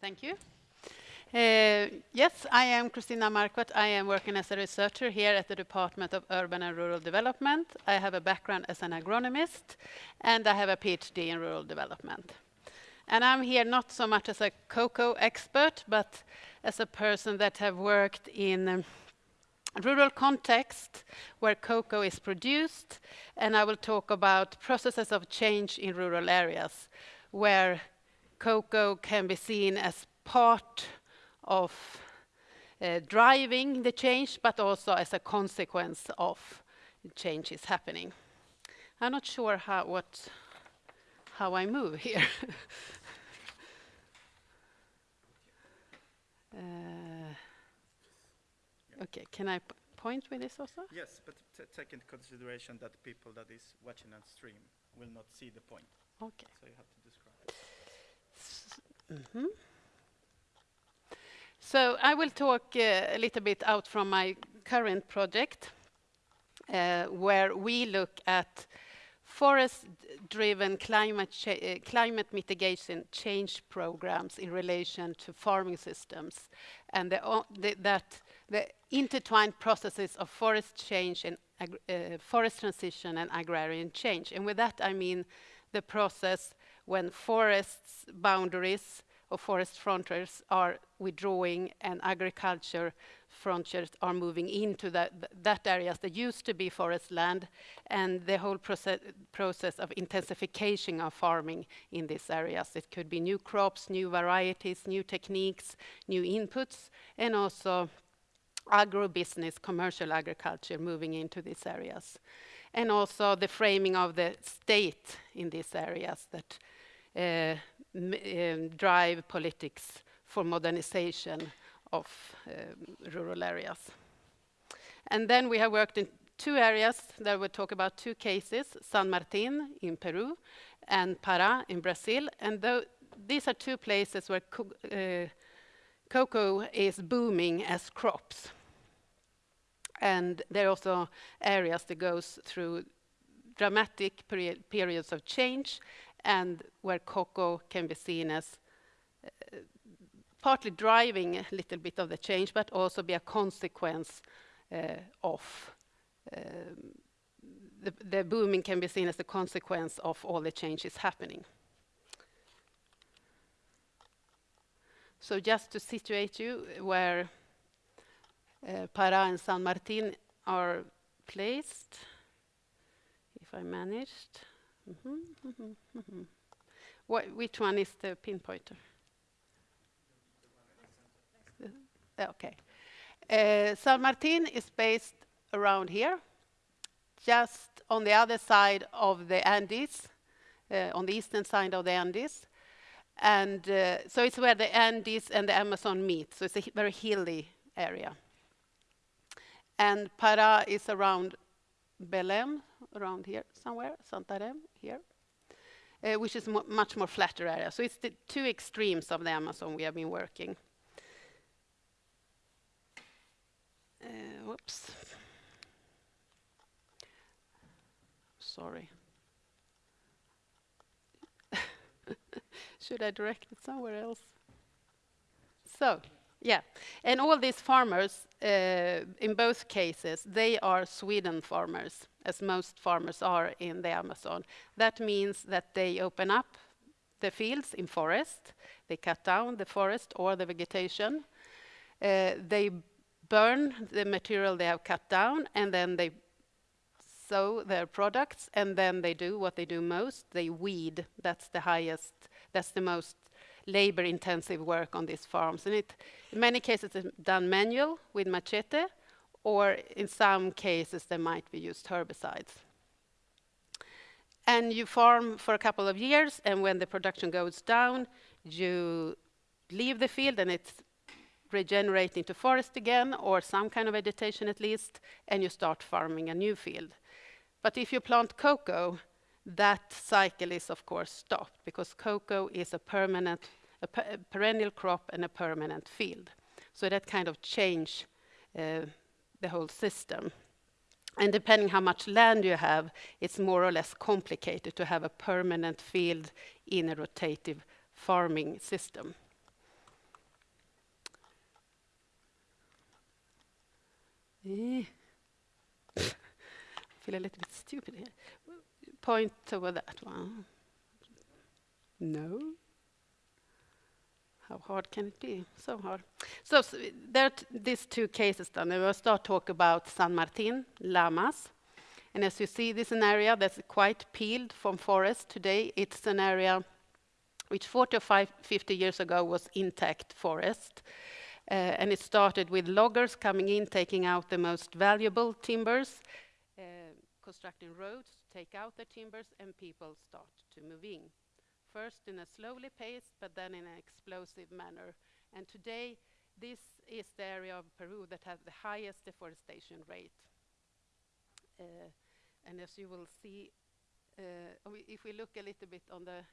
Thank you. Uh, yes, I am Christina Marquardt. I am working as a researcher here at the Department of Urban and Rural Development. I have a background as an agronomist, and I have a PhD in rural development. And I'm here not so much as a cocoa expert, but as a person that have worked in um, rural context where cocoa is produced, and I will talk about processes of change in rural areas where cocoa can be seen as part of uh, driving the change, but also as a consequence of change is happening. I'm not sure how, what, how I move here. uh, okay, can I point with this also? Yes, but take into consideration that people that is watching on stream will not see the point. Okay. So you have to. Mm -hmm. So I will talk uh, a little bit out from my current project, uh, where we look at forest-driven climate, uh, climate mitigation change programs in relation to farming systems, and the, the, that the intertwined processes of forest change and uh, forest transition and agrarian change. And with that, I mean the process when forests boundaries or forest frontiers are withdrawing and agriculture frontiers are moving into that, that areas that used to be forest land and the whole process, process of intensification of farming in these areas. It could be new crops, new varieties, new techniques, new inputs, and also agro-business, commercial agriculture moving into these areas. And also the framing of the state in these areas that uh, um, drive politics for modernization of um, rural areas. And then we have worked in two areas that will talk about two cases, San Martin in Peru and Pará in Brazil. And these are two places where co uh, cocoa is booming as crops. And there are also areas that goes through dramatic peri periods of change and where cocoa can be seen as uh, partly driving a little bit of the change, but also be a consequence uh, of um, the, the, booming can be seen as a consequence of all the changes happening. So just to situate you where uh, Pará and San Martin are placed, if I managed. Mm -hmm, mm -hmm, mm -hmm. What, which one is the pinpointer? okay. Uh, San Martin is based around here, just on the other side of the Andes, uh, on the eastern side of the Andes. And uh, so it's where the Andes and the Amazon meet, so it's a very hilly area. And Pará is around Belém, around here somewhere, Santarém, here, uh, which is mo much more flatter area. So it's the two extremes of the Amazon we have been working. Uh, whoops. Sorry. Should I direct it somewhere else? So, yeah, and all these farmers, uh, in both cases, they are swidden farmers, as most farmers are in the Amazon. That means that they open up the fields in forest, they cut down the forest or the vegetation, uh, they burn the material they have cut down, and then they sow their products, and then they do what they do most, they weed. That's the highest, that's the most labor-intensive work on these farms. And it, in many cases, it's done manual with machete, or in some cases, there might be used herbicides. And you farm for a couple of years, and when the production goes down, you leave the field, and it's regenerating to forest again, or some kind of vegetation at least, and you start farming a new field. But if you plant cocoa, that cycle is of course stopped because cocoa is a permanent, a, perennial crop and a permanent field. So that kind of change uh, the whole system. And depending how much land you have, it's more or less complicated to have a permanent field in a rotative farming system. Eh. I feel a little bit stupid here. Point over that one. No. How hard can it be? So hard. So, s there are these two cases then. We will start talk about San Martin, Lamas. And as you see, this is an area that's quite peeled from forest today. It's an area which 40 or 50 years ago was intact forest. Uh, and it started with loggers coming in, taking out the most valuable timbers, uh, constructing roads, take out the timbers, and people start to move in. First in a slowly paced, but then in an explosive manner. And today, this is the area of Peru that has the highest deforestation rate. Uh, and as you will see, uh, if we look a little bit on the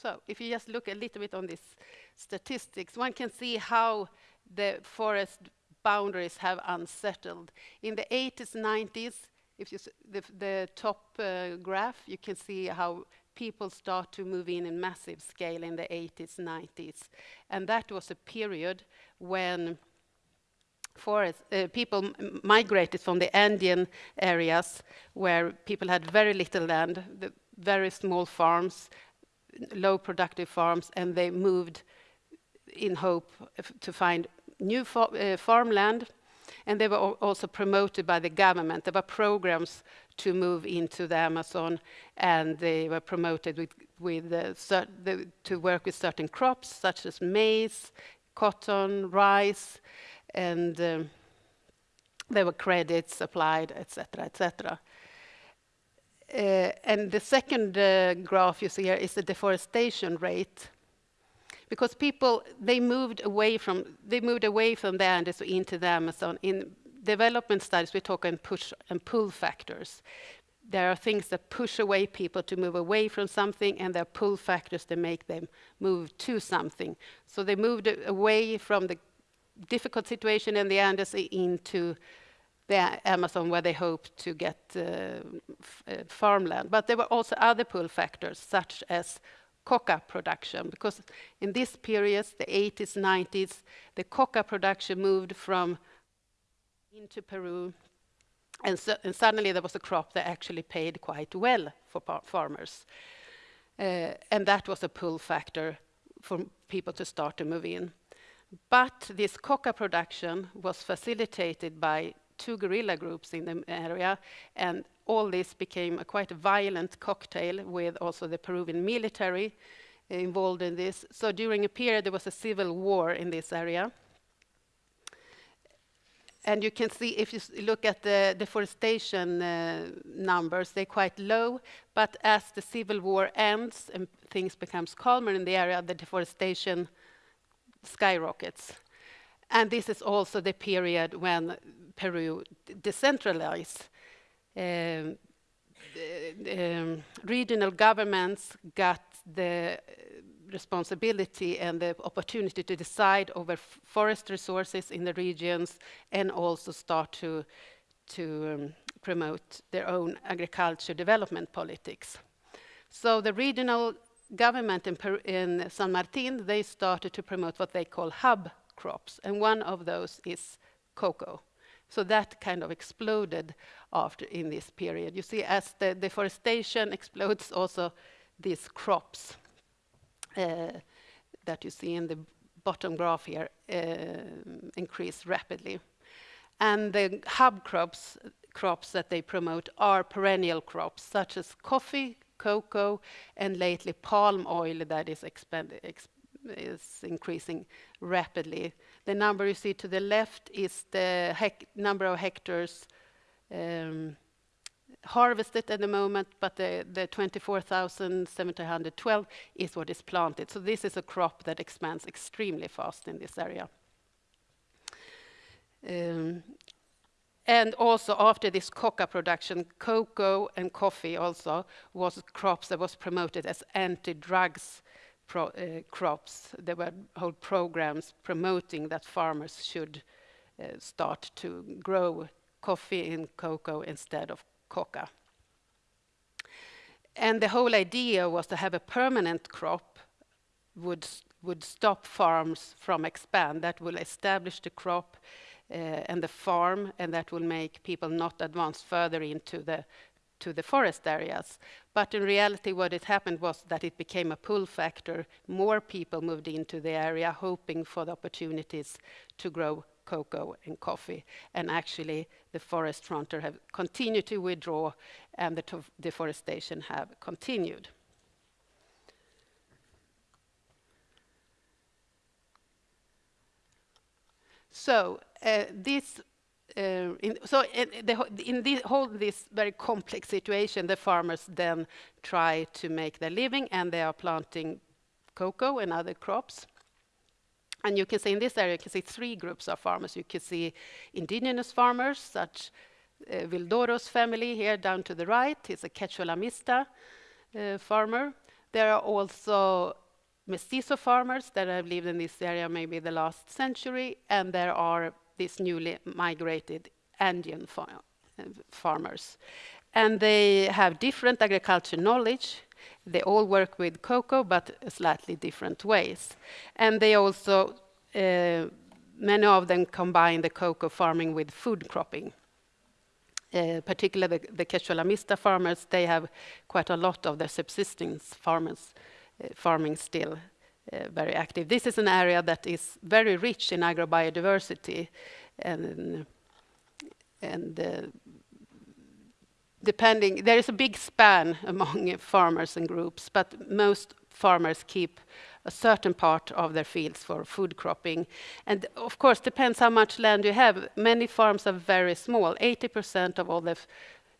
So if you just look a little bit on these statistics, one can see how the forest boundaries have unsettled. In the 80s, 90s, if you the, the top uh, graph, you can see how people start to move in in massive scale in the 80s, 90s. And that was a period when forest, uh, people migrated from the Andean areas where people had very little land, very small farms, low productive farms, and they moved in hope to find new uh, farmland. And they were also promoted by the government. There were programs to move into the Amazon, and they were promoted with, with uh, the, to work with certain crops, such as maize, cotton, rice, and um, there were credits applied, etc., etc. Uh, and the second uh, graph you see here is the deforestation rate. Because people, they moved away from, they moved away from the Andes into the Amazon. In development studies, we talk in push and pull factors. There are things that push away people to move away from something, and there are pull factors that make them move to something. So they moved away from the difficult situation in the Andes into the Amazon where they hoped to get uh, uh, farmland. But there were also other pull factors such as coca production because in this period, the 80s, 90s, the coca production moved from into Peru and, so, and, suddenly there was a crop that actually paid quite well for farmers. Uh, and that was a pull factor for people to start to move in. But this coca production was facilitated by two guerrilla groups in the area, and all this became a quite violent cocktail with also the Peruvian military involved in this. So during a period, there was a civil war in this area. And you can see, if you look at the deforestation uh, numbers, they're quite low. But as the civil war ends and things becomes calmer in the area, the deforestation skyrockets. And this is also the period when Peru decentralized. Um, um, regional governments got the responsibility and the opportunity to decide over forest resources in the regions and also start to, to um, promote their own agriculture development politics. So the regional government in, in San Martin, they started to promote what they call hub crops, and one of those is cocoa. So that kind of exploded after in this period. You see, as the deforestation explodes, also these crops uh, that you see in the bottom graph here uh, increase rapidly. And the hub crops, crops that they promote are perennial crops, such as coffee, cocoa, and lately palm oil that is expanded, is increasing rapidly. The number you see to the left is the number of hectares um, harvested at the moment, but the, the 24,712 is what is planted. So this is a crop that expands extremely fast in this area. Um, and also after this coca production, cocoa and coffee also was crops that was promoted as anti-drugs pro, uh, crops. There were whole programs promoting that farmers should uh, start to grow coffee and cocoa instead of coca. and the whole idea was to have a permanent crop would would stop farms from expand. That will establish the crop uh, and the farm, and that will make people not advance further into the to the forest areas. But in reality, what it happened was that it became a pull factor. More people moved into the area, hoping for the opportunities to grow cocoa and coffee. And actually, the forest frontier have continued to withdraw, and the deforestation have continued. So uh, this uh, in, so in, the, in the whole this very complex situation, the farmers then try to make their living, and they are planting cocoa and other crops. And you can see in this area, you can see three groups of farmers. You can see indigenous farmers, such uh, Vildoro's family here down to the right. He's a Quechua uh, farmer. There are also mestizo farmers that have lived in this area maybe the last century, and there are these newly migrated Andean far farmers. And they have different agriculture knowledge. They all work with cocoa, but slightly different ways. And they also, uh, many of them combine the cocoa farming with food cropping. Uh, particularly the, the Quechua farmers, they have quite a lot of their subsistence farmers uh, farming still very active. This is an area that is very rich in agrobiodiversity and, and uh, depending, there is a big span among farmers and groups, but most farmers keep a certain part of their fields for food cropping. And of course, depends how much land you have. Many farms are very small. 80% of all the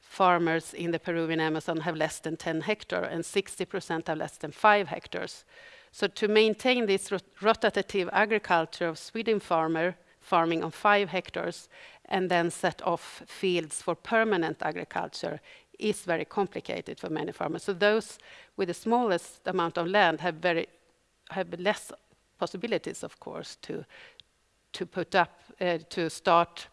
farmers in the Peruvian Amazon have less than 10 hectares, and 60% have less than 5 hectares. So to maintain this rotative agriculture of swidden farmer farming on five hectares and then set off fields for permanent agriculture is very complicated for many farmers. So those with the smallest amount of land have very have less possibilities, of course, to to put up uh, to start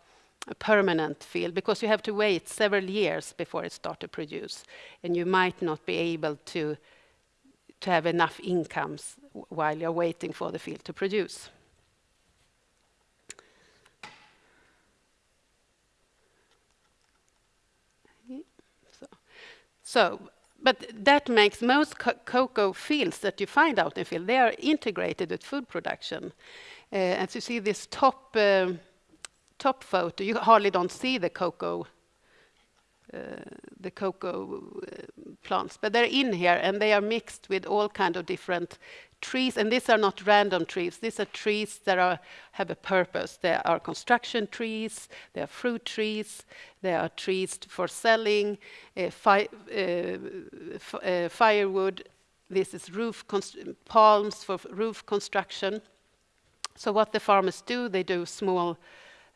a permanent field because you have to wait several years before it starts to produce, and you might not be able to to have enough incomes while you're waiting for the field to produce. So, but that makes most co cocoa fields that you find out in field, they are integrated with food production. Uh, as you see this top, uh, top photo, you hardly don't see the cocoa uh, the cocoa uh, plants. But they're in here, and they are mixed with all kind of different trees. And these are not random trees. These are trees that are, have a purpose. They are construction trees, they are fruit trees, they are trees for selling, uh, fi uh, uh, firewood. This is roof palms for roof construction. So what the farmers do, they do small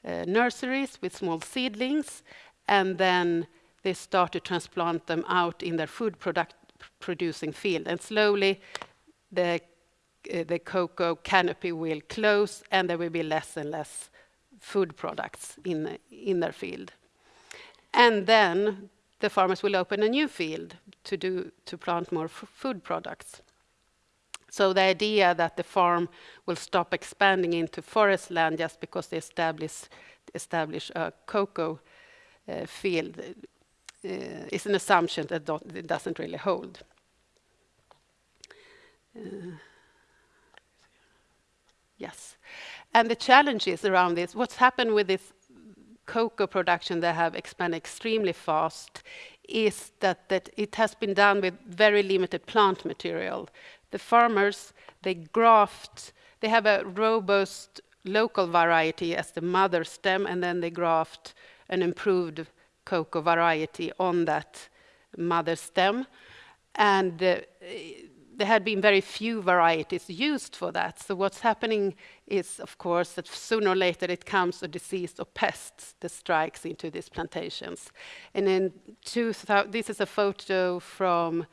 uh, nurseries with small seedlings, and then they start to transplant them out in their food product producing field. And slowly the, uh, the cocoa canopy will close and there will be less and less food products in, in their field. And then the farmers will open a new field to, do, to plant more food products. So the idea that the farm will stop expanding into forest land just because they establish, establish a cocoa uh, field is an assumption that doesn't really hold. Uh, yes. And the challenges around this, what's happened with this cocoa production that have expanded extremely fast is that, that it has been done with very limited plant material. The farmers, they graft, they have a robust local variety as the mother stem, and then they graft an improved cocoa variety on that mother stem. And uh, there had been very few varieties used for that. So what's happening is, of course, that sooner or later it comes a disease or pests that strikes into these plantations. And in 2000, this is a photo from uh,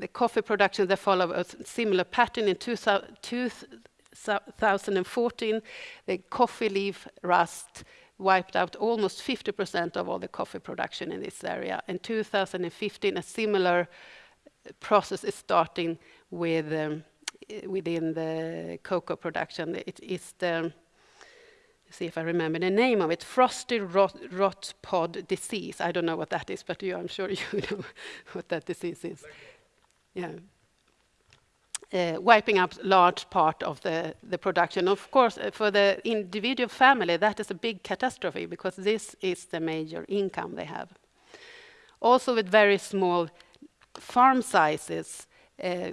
the coffee production that follow a similar pattern in 2014. The coffee leaf rust wiped out almost 50% of all the coffee production in this area. In 2015, a similar process is starting with um, within the cocoa production. It is the see if I remember the name of it, frosty rot, rot, pod disease. I don't know what that is, but you, I'm sure you know what that disease is. Yeah. Uh, wiping out large part of the, the production. Of course, uh, for the individual family, that is a big catastrophe because this is the major income they have. Also with very small farm sizes, uh,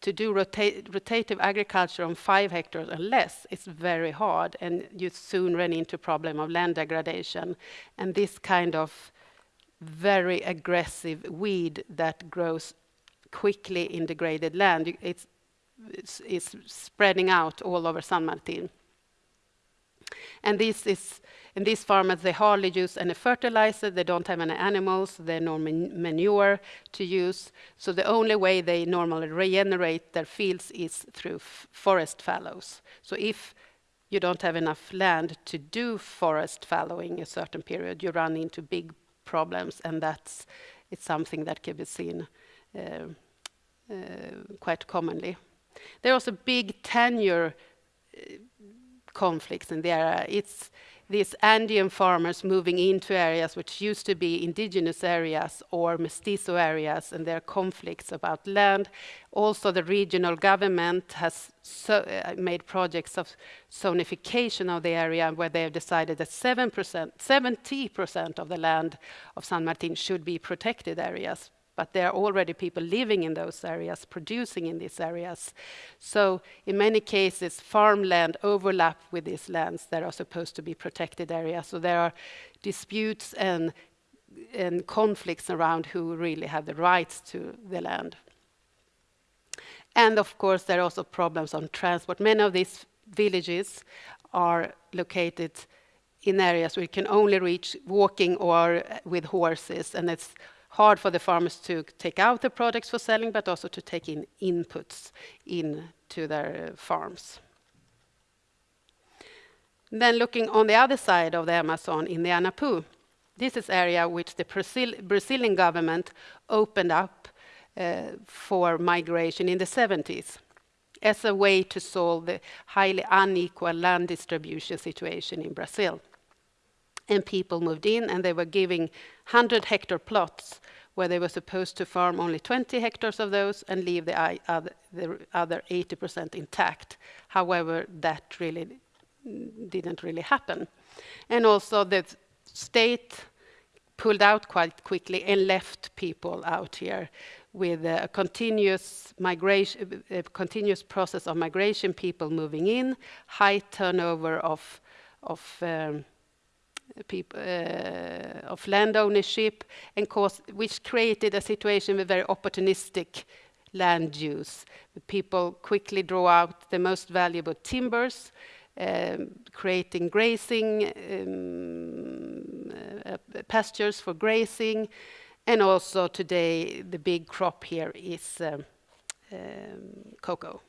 to do rota rotative agriculture on five hectares or less is very hard and you soon run into problem of land degradation. And this kind of very aggressive weed that grows quickly in degraded land, it's, it's, it's spreading out all over San Martin. And this is in these farmers, they hardly use any fertilizer, they don't have any animals, they no manure to use. So the only way they normally regenerate their fields is through forest fallows. So if you don't have enough land to do forest fallowing a certain period, you run into big problems, and that's it's something that can be seen quite commonly. There are also big tenure uh, conflicts in the area. It's these Andean farmers moving into areas which used to be indigenous areas or mestizo areas, and there are conflicts about land. Also, the regional government has so, uh, made projects of zonification of the area where they have decided that 7%, 70% of the land of San Martin should be protected areas but there are already people living in those areas, producing in these areas. So in many cases, farmland overlap with these lands that are supposed to be protected areas. So there are disputes and, and conflicts around who really have the rights to the land. And of course, there are also problems on transport. Many of these villages are located in areas where you can only reach walking or uh, with horses, and it's hard for the farmers to take out the products for selling, but also to take in inputs into their farms. Then looking on the other side of the Amazon in the Anapu, this is area which the Brazil Brazilian government opened up uh, for migration in the 70s as a way to solve the highly unequal land distribution situation in Brazil and people moved in and they were giving 100 hectare plots where they were supposed to farm only 20 hectares of those and leave the other, 80% intact. However, that really didn't really happen. And also the state pulled out quite quickly and left people out here with a continuous migration, a continuous process of migration, people moving in, high turnover of, of um, uh, of land ownership, and cause, which created a situation with very opportunistic land use. People quickly draw out the most valuable timbers, um, creating grazing um, uh, pastures for grazing, and also today the big crop here is um, um cocoa.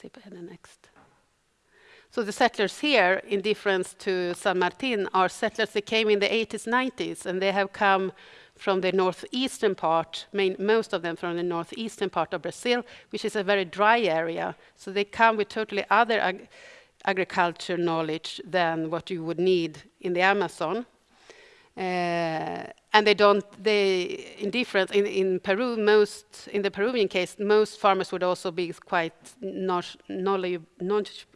See if I have the next. So the settlers here, in difference to San Martin, are settlers that came in the 80s, 90s, and they have come from the northeastern part, main, most of them from the northeastern part of Brazil, which is a very dry area. So they come with totally other ag agriculture knowledge than what you would need in the Amazon. Uh, and they don't, they, in difference, in, in Peru, most, in the Peruvian case, most farmers would also be quite knowledge, knowledge,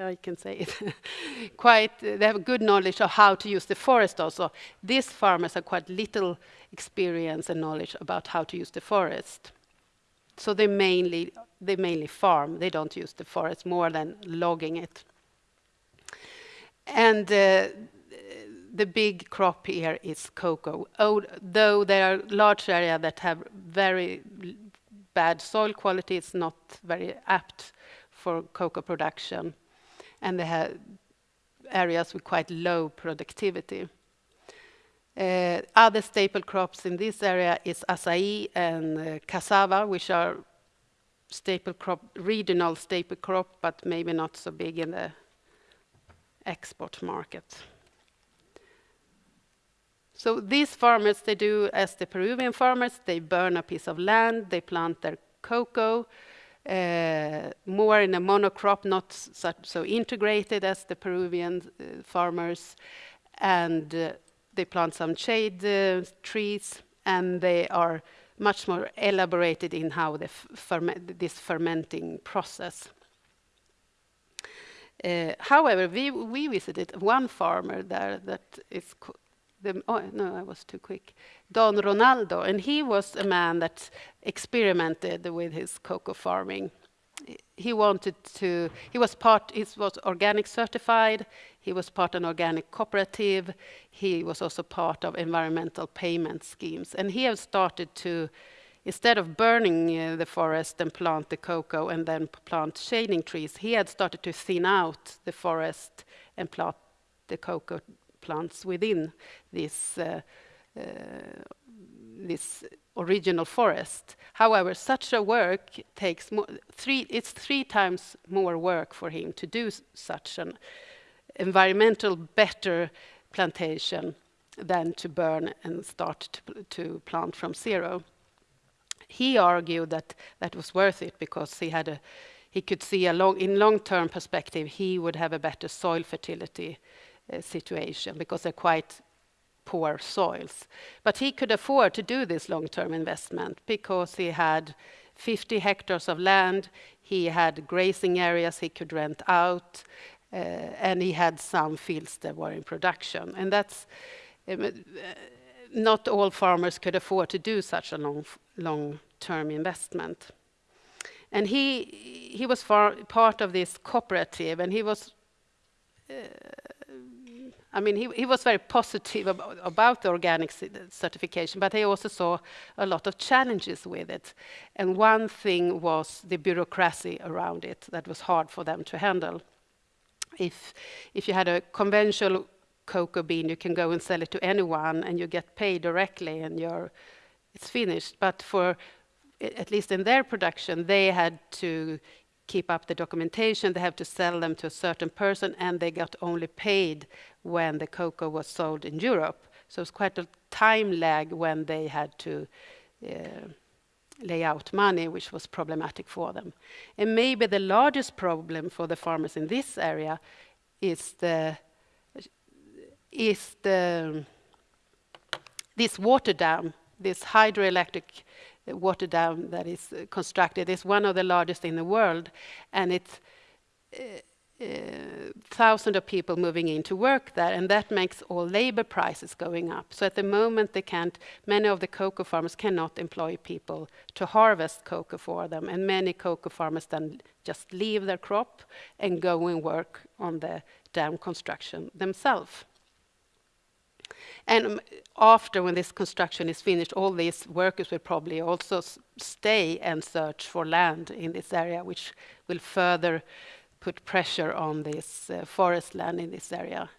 I can say it, quite, they have good knowledge of how to use the forest also. These farmers have quite little experience and knowledge about how to use the forest. So they mainly, they mainly farm, they don't use the forest more than logging it. And uh, the big crop here is cocoa. Though there are large areas that have very bad soil quality, it's not very apt for cocoa production and they have areas with quite low productivity. Uh, other staple crops in this area is acai and uh, cassava, which are staple crop, regional staple crop, but maybe not so big in the export market. So these farmers, they do as the Peruvian farmers, they burn a piece of land, they plant their cocoa, more in a monocrop, not such, so integrated as the Peruvian uh, farmers, and uh, they plant some shade uh, trees, and they are much more elaborated in how this fermenting process. Uh, however, we, we visited one farmer there that is the, oh, no, I was too quick. Don Ronaldo, and he was a man that experimented with his cocoa farming. He wanted to, he was part, he was organic certified, he was part an organic cooperative, he was also part of environmental payment schemes. And he has started to, instead of burning uh, the forest and plant the cocoa and then plant shading trees, he had started to thin out the forest and plant the cocoa plants within this uh, uh, this original forest. However, such a work takes three, it's three times more work for him to do such an environmental better plantation than to burn and start to, to plant from zero. He argued that that was worth it because he had a, he could see a long, in long-term perspective, he would have a better soil fertility situation because they're quite poor soils. But he could afford to do this long-term investment because he had 50 hectares of land, he had grazing areas he could rent out, uh, and he had some fields that were in production. And that's um, uh, not all farmers could afford to do such a long, long-term investment. And he, he was part of this cooperative, and he was uh, I mean, he, he was very positive about, about the organic certification, but he also saw a lot of challenges with it. And one thing was the bureaucracy around it that was hard for them to handle. If, if you had a conventional cocoa bean, you can go and sell it to anyone and you get paid directly and you're, it's finished. But for, at least in their production, they had to keep up the documentation, they have to sell them to a certain person, and they got only paid when the cocoa was sold in Europe. So it's quite a time lag when they had to uh, lay out money, which was problematic for them. And maybe the largest problem for the farmers in this area is the is the this water dam, this hydroelectric water dam that is uh, constructed. It's one of the largest in the world, and it's uh, uh, thousands of people moving in to work there, and that makes all labor prices going up. So at the moment, they can't. Many of the cocoa farmers cannot employ people to harvest cocoa for them, and many cocoa farmers then just leave their crop and go and work on the dam construction themselves. And um, after, when this construction is finished, all these workers will probably also stay and search for land in this area, which will further put pressure on this uh, forest land in this area.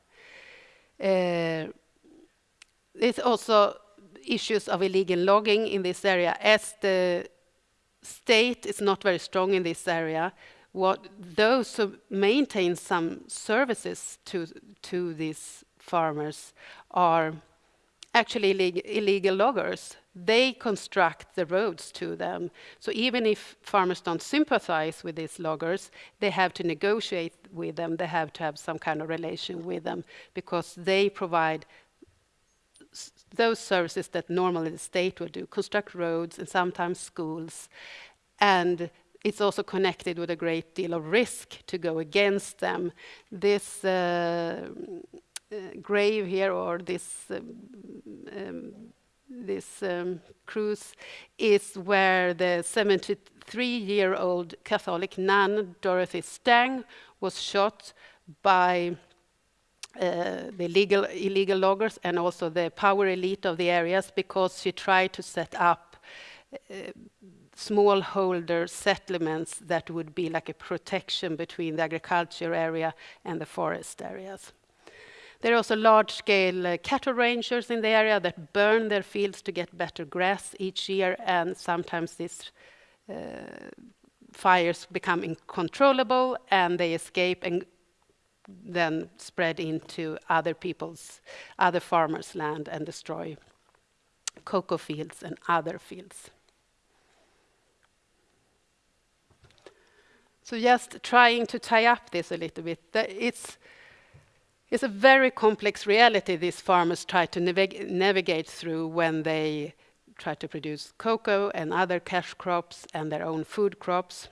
Uh, there's also issues of illegal logging in this area. As the state is not very strong in this area, what those who maintain some services to to these farmers are actually illegal, loggers. They construct the roads to them. So even if farmers don't sympathize with these loggers, they have to negotiate with them. They have to have some kind of relation with them because they provide those services that normally the state would do, construct roads and sometimes schools. And it's also connected with a great deal of risk to go against them. This uh, grave here or this um, um, this um, cruise is where the 73-year-old Catholic nun Dorothy Stang was shot by uh, the legal, illegal loggers and also the power elite of the areas because she tried to set up uh, smallholder settlements that would be like a protection between the agriculture area and the forest areas. There are also large-scale uh, cattle ranchers in the area that burn their fields to get better grass each year, and sometimes these uh, fires become uncontrollable and they escape and then spread into other people's, other farmers' land and destroy cocoa fields and other fields. So just trying to tie up this a little bit, it's it's a very complex reality these farmers try to navig navigate through when they try to produce cocoa and other cash crops and their own food crops.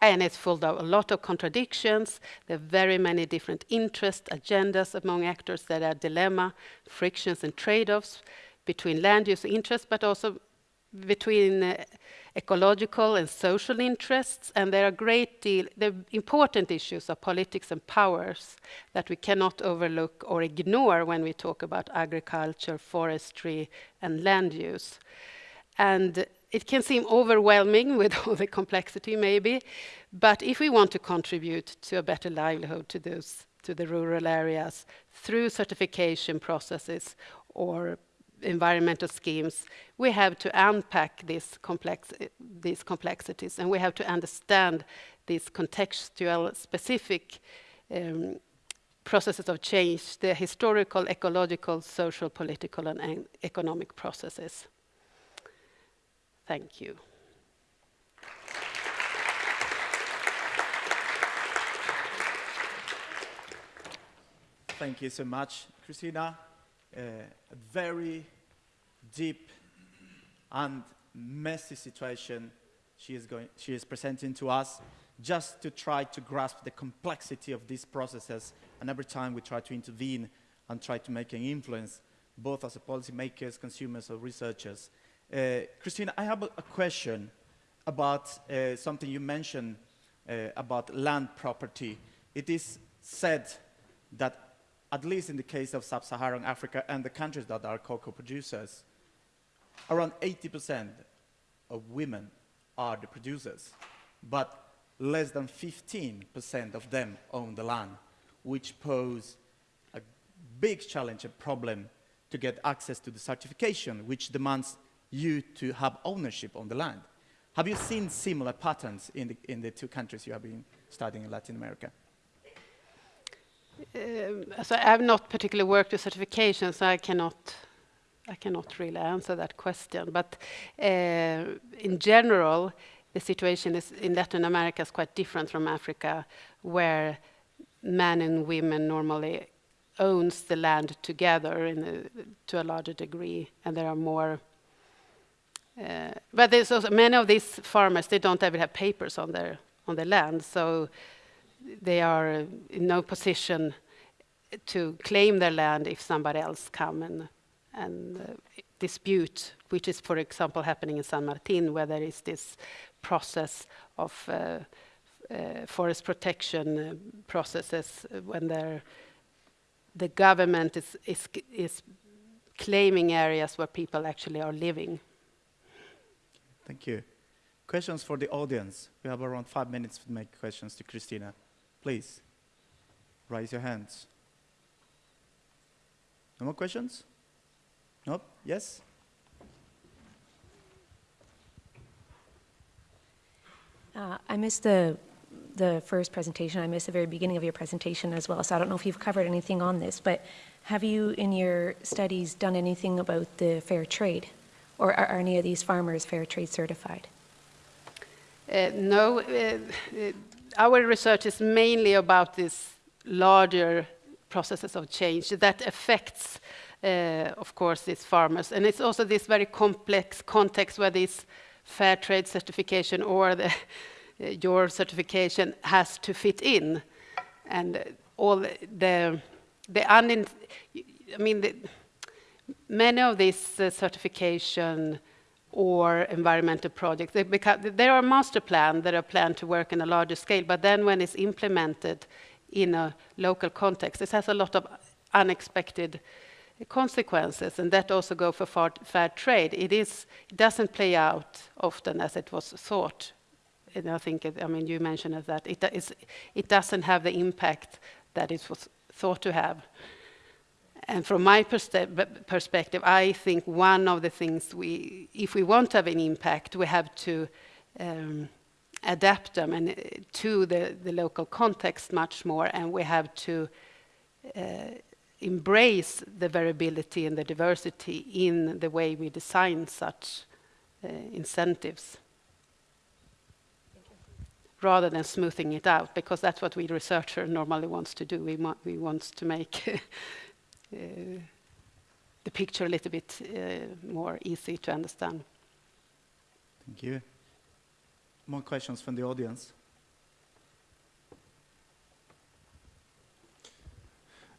And it's full of a lot of contradictions. There are very many different interest agendas among actors that are dilemma, frictions and trade-offs between land use interests, but also between uh, ecological and social interests, and there are great deal, the important issues of politics and powers that we cannot overlook or ignore when we talk about agriculture, forestry, and land use. And it can seem overwhelming with all the complexity maybe, but if we want to contribute to a better livelihood to those to the rural areas through certification processes or environmental schemes, we have to unpack these, complex, these complexities and we have to understand these contextual specific um, processes of change, the historical, ecological, social, political and economic processes. Thank you. Thank you so much, Christina. A very deep and messy situation she is, going, she is presenting to us just to try to grasp the complexity of these processes. And every time we try to intervene and try to make an influence, both as a policymakers, consumers, or researchers. Uh, Christina, I have a, a question about uh, something you mentioned uh, about land property. It is said that, at least in the case of sub-Saharan Africa and the countries that are cocoa producers, around 80% of women are the producers, but less than 15% of them own the land, which pose a big challenge, a problem to get access to the certification, which demands you to have ownership on the land. Have you seen similar patterns in the, in the two countries you have been studying in Latin America? Um, so I have not particularly worked with certification, so I cannot I cannot really answer that question. But uh, in general, the situation is in Latin America is quite different from Africa, where men and women normally owns the land together a, to a larger degree, and there are more. Uh, but there's also many of these farmers they don't ever have papers on their on their land, so they are in no position to claim their land if somebody else come and and uh, dispute, which is, for example, happening in San Martin, where there is this process of uh, uh, forest protection uh, processes when the government is, is, is claiming areas where people actually are living. Thank you. Questions for the audience? We have around five minutes to make questions to Christina. Please, raise your hands. No more questions? Nope. Yes? Uh, I missed the the first presentation. I missed the very beginning of your presentation as well, so I don't know if you've covered anything on this, but have you in your studies done anything about the fair trade? Or are, are any of these farmers fair trade certified? Uh, no, uh, uh our research is mainly about these larger processes of change that affects uh, of course, these farmers. And it's also this very complex context where this fair trade certification or the, your certification has to fit in. And all the, the unin, I mean, the, many of these uh, certification or environmental projects, they become, there are master plans that are planned to work in a larger scale, but then when it's implemented in a local context, this has a lot of unexpected consequences, and that also go for fair trade. It is it doesn't play out often as it was thought. And I think, it, I mean, you mentioned that it it doesn't have the impact that it was thought to have. And from my perspective, I think one of the things we, if we want to have an impact, we have to um, adapt them and uh, to the, the local context much more, and we have to uh, embrace the variability and the diversity in the way we design such uh, incentives rather than smoothing it out, because that's what we researcher normally wants to do. We, want, we wants to make the picture a little bit uh, more easy to understand. Thank you. More questions from the audience?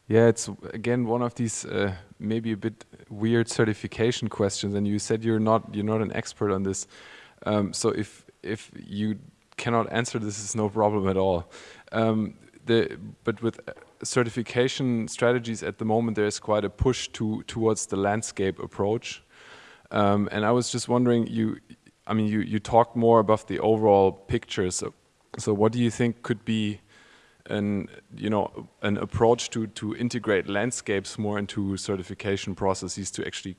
Yeah, it's again one of these uh, maybe a bit weird certification questions, and you said you're not you're not an expert on this. Um, so if if you cannot answer this, is no problem at all. Um, the, but with certification strategies at the moment, there is quite a push to towards the landscape approach. Um, and I was just wondering, you, I mean, you you talked more about the overall picture. So, so what do you think could be an you know an approach to to integrate landscapes more into certification processes to actually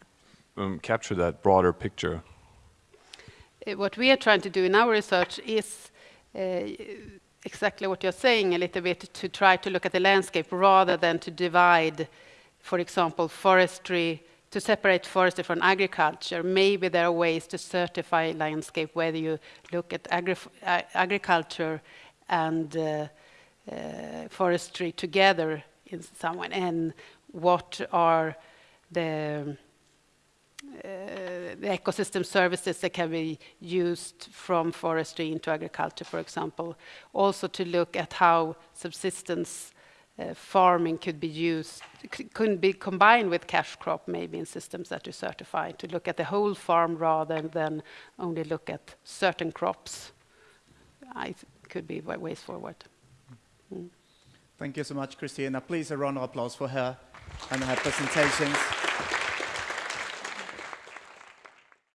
um, capture that broader picture? Uh, what we are trying to do in our research is uh, exactly what you're saying a little bit to try to look at the landscape rather than to divide, for example, forestry to separate forestry from agriculture. Maybe there are ways to certify landscape whether you look at agri uh, agriculture and uh, uh, forestry together in some way, and what are the the ecosystem services that can be used from forestry into agriculture, for example. Also to look at how subsistence uh, farming could be used, could be combined with cash crop maybe in systems that you certify, to look at the whole farm rather than only look at certain crops. I could be ways forward. Mm. Thank you so much, Christina. Please a round of applause for her and her presentations.